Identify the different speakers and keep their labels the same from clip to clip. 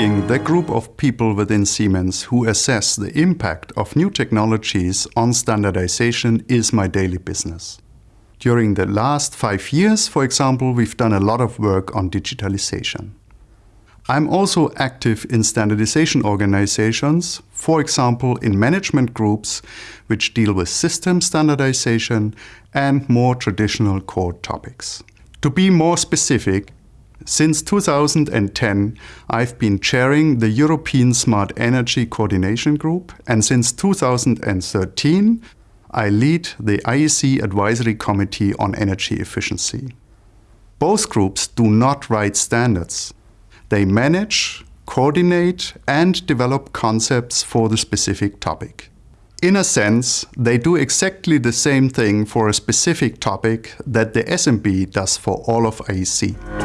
Speaker 1: The group of people within Siemens who assess the impact of new technologies on standardization is my daily business. During the last five years, for example, we've done a lot of work on digitalization. I'm also active in standardization organizations, for example in management groups which deal with system standardization and more traditional core topics. To be more specific, since 2010 I've been chairing the European Smart Energy Coordination Group and since 2013 I lead the IEC Advisory Committee on Energy Efficiency. Both groups do not write standards. They manage, coordinate and develop concepts for the specific topic. In a sense, they do exactly the same thing for a specific topic that the SMB does for all of IEC.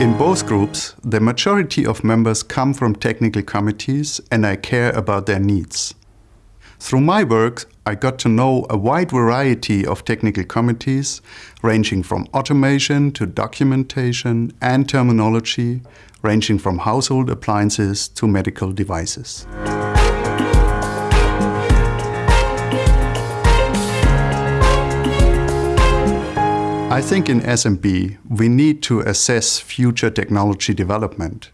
Speaker 1: In both groups, the majority of members come from technical committees and I care about their needs. Through my work, I got to know a wide variety of technical committees, ranging from automation to documentation and terminology, ranging from household appliances to medical devices. I think in SMB we need to assess future technology development.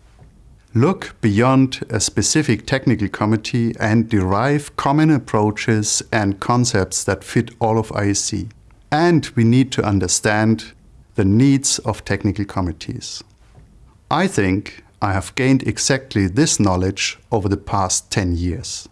Speaker 1: Look beyond a specific technical committee and derive common approaches and concepts that fit all of IEC. And we need to understand the needs of technical committees. I think I have gained exactly this knowledge over the past 10 years.